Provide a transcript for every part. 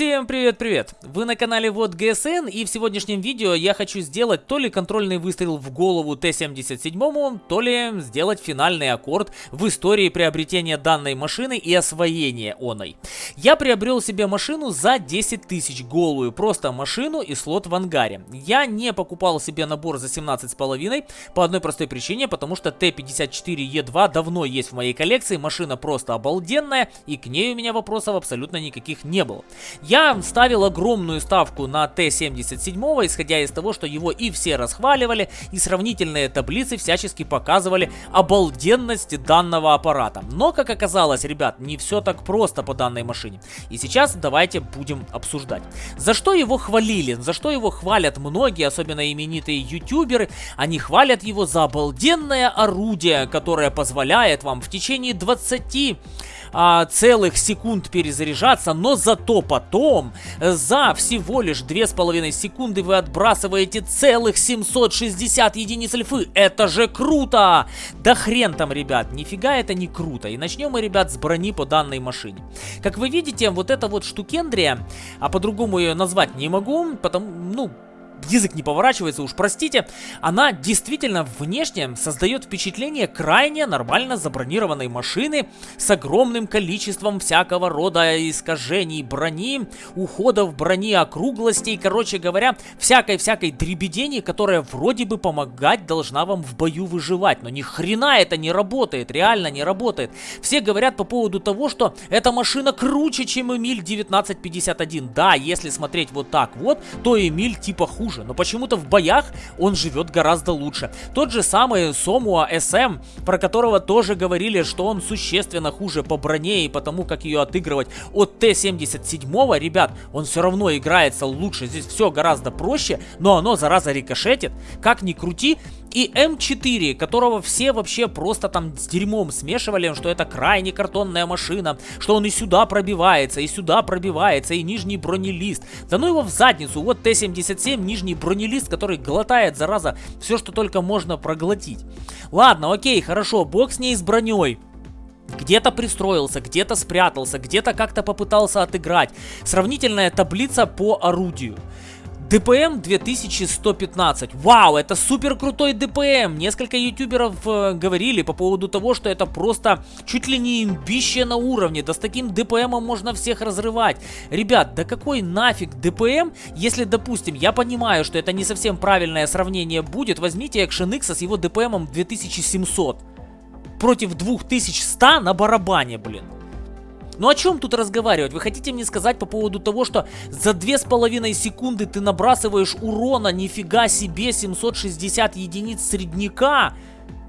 Всем привет-привет! Вы на канале Вот ГСН и в сегодняшнем видео я хочу сделать то ли контрольный выстрел в голову Т-77, то ли сделать финальный аккорд в истории приобретения данной машины и освоения оной. Я приобрел себе машину за 10 тысяч голую, просто машину и слот в ангаре. Я не покупал себе набор за 17,5 по одной простой причине, потому что Т-54Е2 давно есть в моей коллекции, машина просто обалденная и к ней у меня вопросов абсолютно никаких не было. Я ставил огромную ставку на Т-77, исходя из того, что его и все расхваливали, и сравнительные таблицы всячески показывали обалденность данного аппарата. Но, как оказалось, ребят, не все так просто по данной машине. И сейчас давайте будем обсуждать. За что его хвалили, за что его хвалят многие, особенно именитые ютуберы, они хвалят его за обалденное орудие, которое позволяет вам в течение 20 а, целых секунд перезаряжаться, но зато потом за всего лишь 2,5 секунды вы отбрасываете целых 760 единиц альфы. Это же круто! Да хрен там, ребят, нифига это не круто. И начнем мы, ребят, с брони по данной машине. Как вы видите, вот эта вот штукендрия, а по-другому ее назвать не могу, потому, ну, язык не поворачивается, уж простите, она действительно внешне создает впечатление крайне нормально забронированной машины с огромным количеством всякого рода искажений брони, уходов брони, округлостей, короче говоря, всякой-всякой дребедени, которая вроде бы помогать должна вам в бою выживать, но ни хрена это не работает, реально не работает. Все говорят по поводу того, что эта машина круче, чем Эмиль 1951. Да, если смотреть вот так вот, то Эмиль типа хуже хуже, но почему-то в боях он живет гораздо лучше. Тот же самый Сомуа SM, про которого тоже говорили, что он существенно хуже по броне и потому, как ее отыгрывать от Т-77, ребят, он все равно играется лучше, здесь все гораздо проще, но оно, зараза, рикошетит. Как ни крути, и М4, которого все вообще просто там с дерьмом смешивали, что это крайне картонная машина, что он и сюда пробивается, и сюда пробивается, и нижний бронелист. Да ну его в задницу, вот Т-77, нижний бронелист, который глотает, зараза, все, что только можно проглотить. Ладно, окей, хорошо, бог с ней с броней. Где-то пристроился, где-то спрятался, где-то как-то попытался отыграть. Сравнительная таблица по орудию. ДПМ 2115. Вау, это супер крутой ДПМ. Несколько ютуберов э, говорили по поводу того, что это просто чуть ли не имбище на уровне. Да с таким ДПМом можно всех разрывать. Ребят, да какой нафиг ДПМ, если, допустим, я понимаю, что это не совсем правильное сравнение будет. Возьмите Action X с его ДПМом 2700 против 2100 на барабане, блин. Ну о чем тут разговаривать? Вы хотите мне сказать по поводу того, что за 2,5 секунды ты набрасываешь урона, нифига себе, 760 единиц средняка?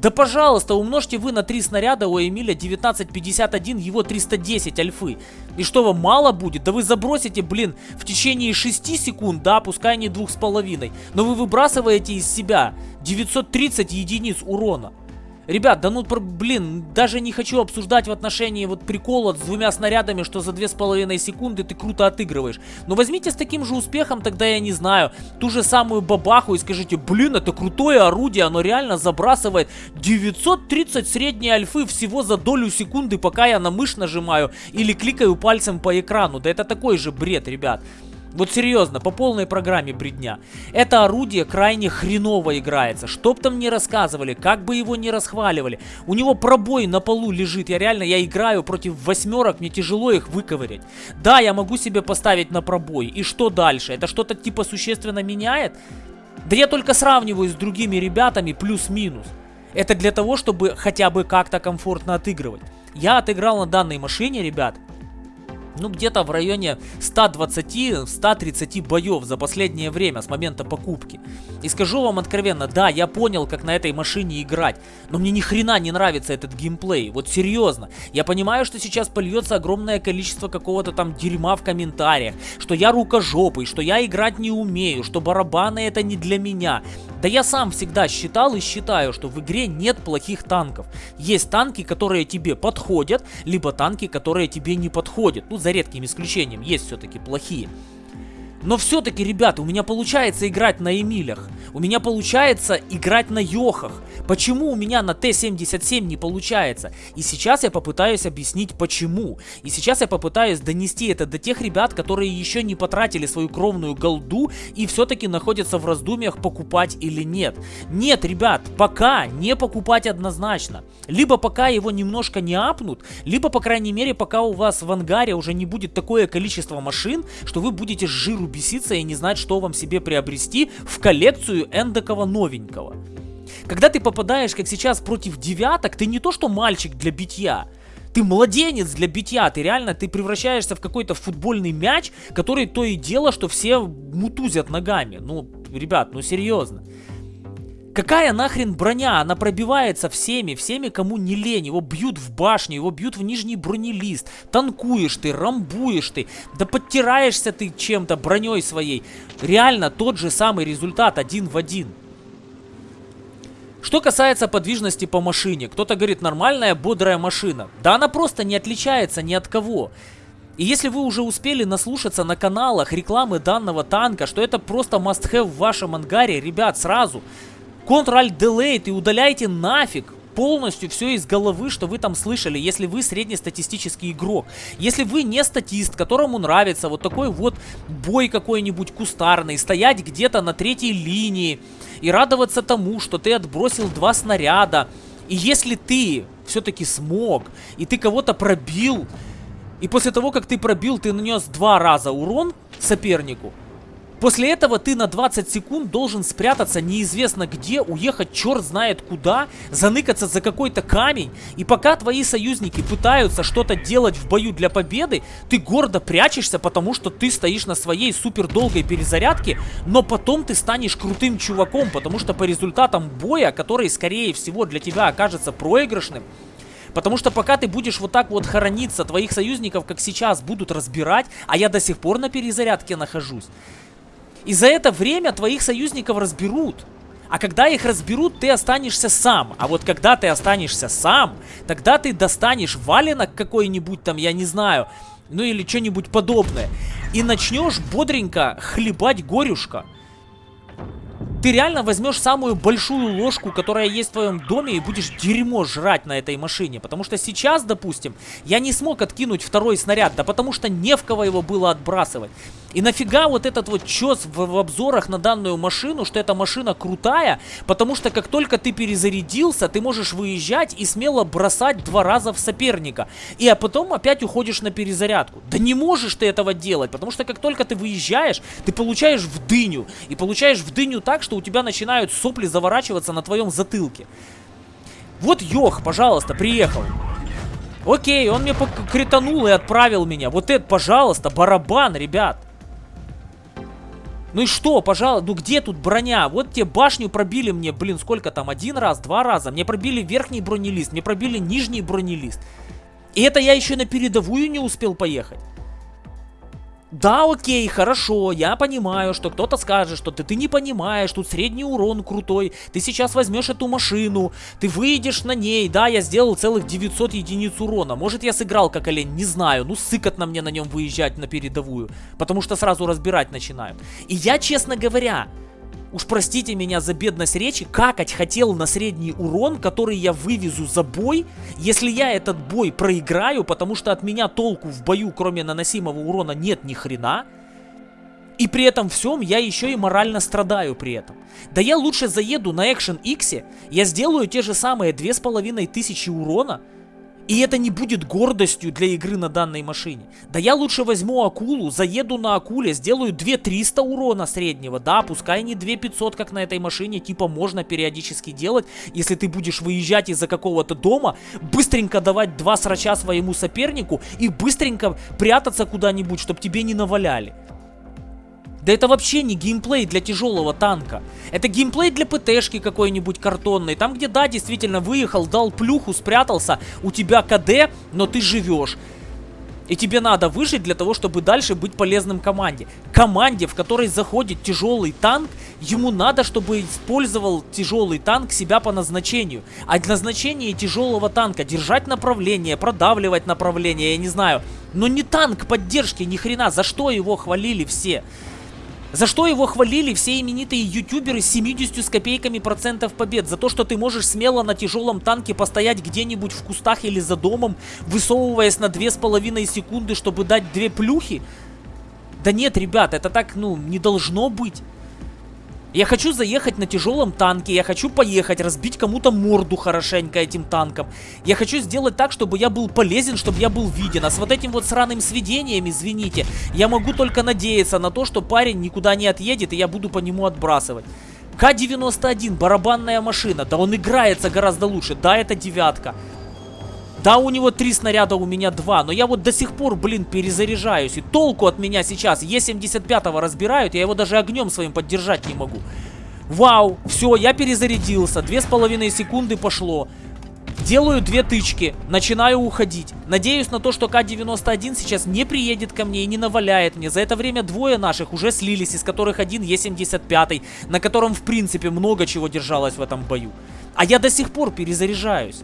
Да пожалуйста, умножьте вы на 3 снаряда у Эмиля 1951, его 310 альфы. И что вам мало будет? Да вы забросите, блин, в течение 6 секунд, да, пускай не 2,5. Но вы выбрасываете из себя 930 единиц урона. Ребят, да ну, блин, даже не хочу обсуждать в отношении вот прикола с двумя снарядами, что за две с половиной секунды ты круто отыгрываешь. Но возьмите с таким же успехом, тогда я не знаю, ту же самую бабаху и скажите, блин, это крутое орудие, оно реально забрасывает 930 средней альфы всего за долю секунды, пока я на мышь нажимаю или кликаю пальцем по экрану. Да это такой же бред, ребят. Вот серьезно, по полной программе бредня. Это орудие крайне хреново играется. Чтоб там не рассказывали, как бы его не расхваливали. У него пробой на полу лежит. Я реально, я играю против восьмерок, мне тяжело их выковырять. Да, я могу себе поставить на пробой. И что дальше? Это что-то типа существенно меняет? Да я только сравниваю с другими ребятами плюс-минус. Это для того, чтобы хотя бы как-то комфортно отыгрывать. Я отыграл на данной машине, ребят, ну, где-то в районе 120-130 боев за последнее время с момента покупки. И скажу вам откровенно, да, я понял, как на этой машине играть, но мне ни хрена не нравится этот геймплей, вот серьезно. Я понимаю, что сейчас польется огромное количество какого-то там дерьма в комментариях, что я рукожопый, что я играть не умею, что барабаны это не для меня. Да я сам всегда считал и считаю, что в игре нет плохих танков. Есть танки, которые тебе подходят, либо танки, которые тебе не подходят. Ну, за редким исключением, есть все-таки плохие. Но все-таки, ребята, у меня получается играть на Эмилях. У меня получается играть на Йохах. Почему у меня на Т-77 не получается? И сейчас я попытаюсь объяснить почему. И сейчас я попытаюсь донести это до тех ребят, которые еще не потратили свою кровную голду и все-таки находятся в раздумьях покупать или нет. Нет, ребят, пока не покупать однозначно. Либо пока его немножко не апнут, либо, по крайней мере, пока у вас в ангаре уже не будет такое количество машин, что вы будете жиру беситься и не знать, что вам себе приобрести в коллекцию эндокого новенького. Когда ты попадаешь, как сейчас, против девяток, ты не то что мальчик для битья, ты младенец для битья, ты реально, ты превращаешься в какой-то футбольный мяч, который то и дело, что все мутузят ногами. Ну, ребят, ну серьезно. Какая нахрен броня? Она пробивается всеми, всеми, кому не лень. Его бьют в башню, его бьют в нижний бронелист. Танкуешь ты, рамбуешь ты, да подтираешься ты чем-то, броней своей. Реально тот же самый результат один в один. Что касается подвижности по машине, кто-то говорит нормальная бодрая машина. Да она просто не отличается ни от кого. И если вы уже успели наслушаться на каналах рекламы данного танка, что это просто must-have в вашем ангаре, ребят, сразу Ctrl-Delete и удаляйте нафиг полностью все из головы, что вы там слышали, если вы среднестатистический игрок. Если вы не статист, которому нравится вот такой вот бой какой-нибудь кустарный, стоять где-то на третьей линии и радоваться тому, что ты отбросил два снаряда. И если ты все-таки смог, и ты кого-то пробил, и после того, как ты пробил, ты нанес два раза урон сопернику, После этого ты на 20 секунд должен спрятаться неизвестно где, уехать черт знает куда, заныкаться за какой-то камень. И пока твои союзники пытаются что-то делать в бою для победы, ты гордо прячешься, потому что ты стоишь на своей супер долгой перезарядке, но потом ты станешь крутым чуваком, потому что по результатам боя, который скорее всего для тебя окажется проигрышным, Потому что пока ты будешь вот так вот хорониться, твоих союзников, как сейчас, будут разбирать, а я до сих пор на перезарядке нахожусь. И за это время твоих союзников разберут. А когда их разберут, ты останешься сам. А вот когда ты останешься сам, тогда ты достанешь валенок какой-нибудь там, я не знаю, ну или что-нибудь подобное. И начнешь бодренько хлебать горюшка. Ты реально возьмешь самую большую ложку, которая есть в твоем доме, и будешь дерьмо жрать на этой машине. Потому что сейчас, допустим, я не смог откинуть второй снаряд, да потому что не в кого его было отбрасывать. И нафига вот этот вот чес в, в обзорах на данную машину, что эта машина крутая, потому что как только ты перезарядился, ты можешь выезжать и смело бросать два раза в соперника. И а потом опять уходишь на перезарядку. Да не можешь ты этого делать, потому что как только ты выезжаешь, ты получаешь в дыню. И получаешь в дыню так, что у тебя начинают сопли заворачиваться на твоем затылке. Вот Йох, пожалуйста, приехал. Окей, он мне кританул и отправил меня. Вот это, пожалуйста, барабан, ребят. Ну и что, пожалуйста, ну где тут броня? Вот те башню пробили мне, блин, сколько там, один раз, два раза. Мне пробили верхний бронелист, мне пробили нижний бронелист. И это я еще на передовую не успел поехать. Да, окей, хорошо, я понимаю, что кто-то скажет, что ты, ты не понимаешь, тут средний урон крутой, ты сейчас возьмешь эту машину, ты выйдешь на ней, да, я сделал целых 900 единиц урона, может я сыграл как олень, не знаю, ну сыкотно мне на нем выезжать на передовую, потому что сразу разбирать начинают. И я, честно говоря, уж простите меня за бедность речи, какать хотел на средний урон, который я вывезу за бой, если я этот бой проиграю, потому что от меня толку в бою, кроме наносимого урона, нет ни хрена, и при этом всем я еще и морально страдаю при этом. Да я лучше заеду на Action X, я сделаю те же самые 2500 урона, и это не будет гордостью для игры на данной машине. Да я лучше возьму акулу, заеду на акуле, сделаю 2300 урона среднего. Да, пускай не 2500, как на этой машине, типа можно периодически делать, если ты будешь выезжать из-за какого-то дома, быстренько давать два срача своему сопернику и быстренько прятаться куда-нибудь, чтобы тебе не наваляли. Да это вообще не геймплей для тяжелого танка. Это геймплей для ПТшки какой-нибудь картонной. Там, где, да, действительно, выехал, дал плюху, спрятался, у тебя КД, но ты живешь. И тебе надо выжить для того, чтобы дальше быть полезным команде. Команде, в которой заходит тяжелый танк, ему надо, чтобы использовал тяжелый танк себя по назначению. А назначение тяжелого танка держать направление, продавливать направление, я не знаю. Но не танк поддержки, ни хрена, за что его хвалили все. За что его хвалили все именитые ютуберы с 70 с копейками процентов побед? За то, что ты можешь смело на тяжелом танке постоять где-нибудь в кустах или за домом, высовываясь на 2,5 секунды, чтобы дать две плюхи? Да нет, ребят, это так, ну, не должно быть. Я хочу заехать на тяжелом танке, я хочу поехать, разбить кому-то морду хорошенько этим танком. Я хочу сделать так, чтобы я был полезен, чтобы я был виден. А с вот этим вот сраным сведением, извините, я могу только надеяться на то, что парень никуда не отъедет, и я буду по нему отбрасывать. К-91, барабанная машина, да он играется гораздо лучше, да, это девятка. Да, у него три снаряда, у меня два. Но я вот до сих пор, блин, перезаряжаюсь. И толку от меня сейчас. Е-75 разбирают, я его даже огнем своим поддержать не могу. Вау, все, я перезарядился. Две с половиной секунды пошло. Делаю две тычки, начинаю уходить. Надеюсь на то, что К-91 сейчас не приедет ко мне и не наваляет мне. За это время двое наших уже слились, из которых один Е-75, на котором в принципе много чего держалось в этом бою. А я до сих пор перезаряжаюсь.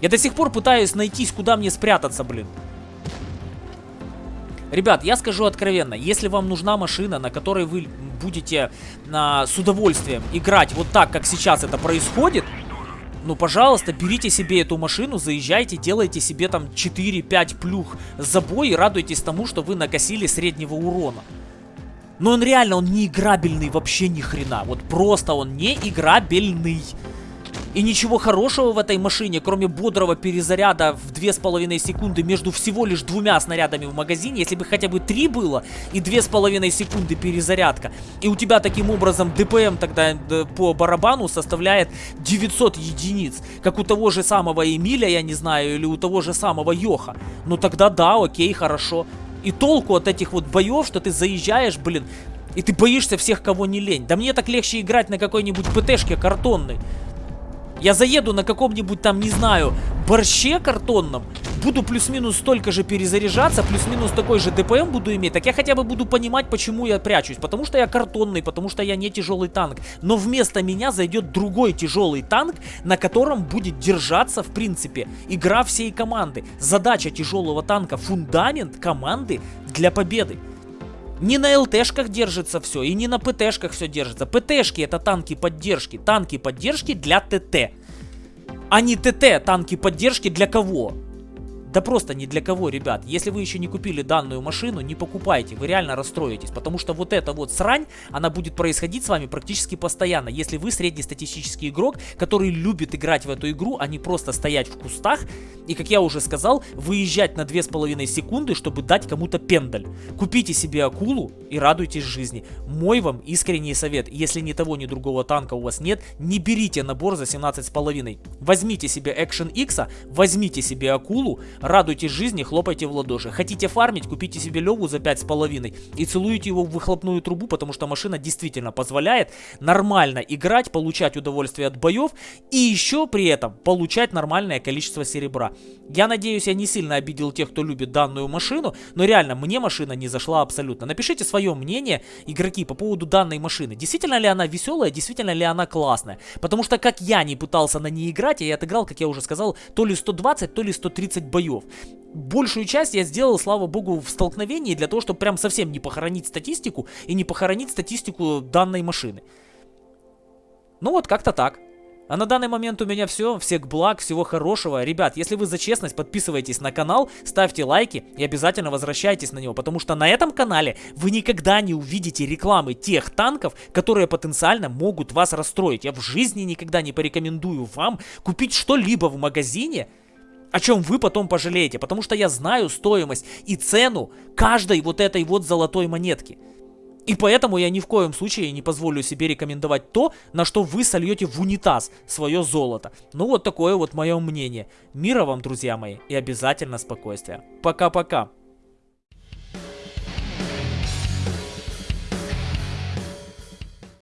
Я до сих пор пытаюсь найтись, куда мне спрятаться, блин. Ребят, я скажу откровенно, если вам нужна машина, на которой вы будете а, с удовольствием играть вот так, как сейчас это происходит, ну, пожалуйста, берите себе эту машину, заезжайте, делайте себе там 4-5 плюх за бой и радуйтесь тому, что вы накосили среднего урона. Но он реально, он не играбельный вообще ни хрена. Вот просто он не играбельный. И ничего хорошего в этой машине, кроме бодрого перезаряда в 2,5 секунды между всего лишь двумя снарядами в магазине, если бы хотя бы 3 было и 2,5 секунды перезарядка, и у тебя таким образом ДПМ тогда по барабану составляет 900 единиц, как у того же самого Эмиля, я не знаю, или у того же самого Йоха, ну тогда да, окей, хорошо. И толку от этих вот боев, что ты заезжаешь, блин, и ты боишься всех, кого не лень. Да мне так легче играть на какой-нибудь ПТшке картонной. Я заеду на каком-нибудь там, не знаю, борще картонном, буду плюс-минус столько же перезаряжаться, плюс-минус такой же ДПМ буду иметь, так я хотя бы буду понимать, почему я прячусь. Потому что я картонный, потому что я не тяжелый танк. Но вместо меня зайдет другой тяжелый танк, на котором будет держаться, в принципе, игра всей команды. Задача тяжелого танка, фундамент команды для победы. Не на ЛТшках держится все, и не на ПТшках все держится. ПТшки это танки поддержки. Танки поддержки для ТТ. А не ТТ танки поддержки для кого? Да просто ни для кого, ребят. Если вы еще не купили данную машину, не покупайте, вы реально расстроитесь. Потому что вот эта вот срань, она будет происходить с вами практически постоянно. Если вы среднестатистический игрок, который любит играть в эту игру, а не просто стоять в кустах. И, как я уже сказал, выезжать на 2,5 секунды, чтобы дать кому-то пендаль. Купите себе акулу и радуйтесь жизни. Мой вам искренний совет. Если ни того, ни другого танка у вас нет, не берите набор за 17,5. Возьмите себе Action X, возьмите себе акулу, Радуйтесь жизни, хлопайте в ладоши. Хотите фармить, купите себе Леву за 5,5 и целуйте его в выхлопную трубу, потому что машина действительно позволяет нормально играть, получать удовольствие от боев и еще при этом получать нормальное количество серебра. Я надеюсь, я не сильно обидел тех, кто любит данную машину, но реально мне машина не зашла абсолютно. Напишите свое мнение, игроки, по поводу данной машины. Действительно ли она веселая, действительно ли она классная? Потому что как я не пытался на ней играть, я отыграл, как я уже сказал, то ли 120, то ли 130 боев боев. Большую часть я сделал, слава богу, в столкновении для того, чтобы прям совсем не похоронить статистику и не похоронить статистику данной машины. Ну вот, как-то так. А на данный момент у меня все. Всех благ, всего хорошего. Ребят, если вы за честность, подписывайтесь на канал, ставьте лайки и обязательно возвращайтесь на него. Потому что на этом канале вы никогда не увидите рекламы тех танков, которые потенциально могут вас расстроить. Я в жизни никогда не порекомендую вам купить что-либо в магазине, о чем вы потом пожалеете, потому что я знаю стоимость и цену каждой вот этой вот золотой монетки. И поэтому я ни в коем случае не позволю себе рекомендовать то, на что вы сольете в унитаз свое золото. Ну вот такое вот мое мнение. Мира вам, друзья мои, и обязательно спокойствия. Пока-пока.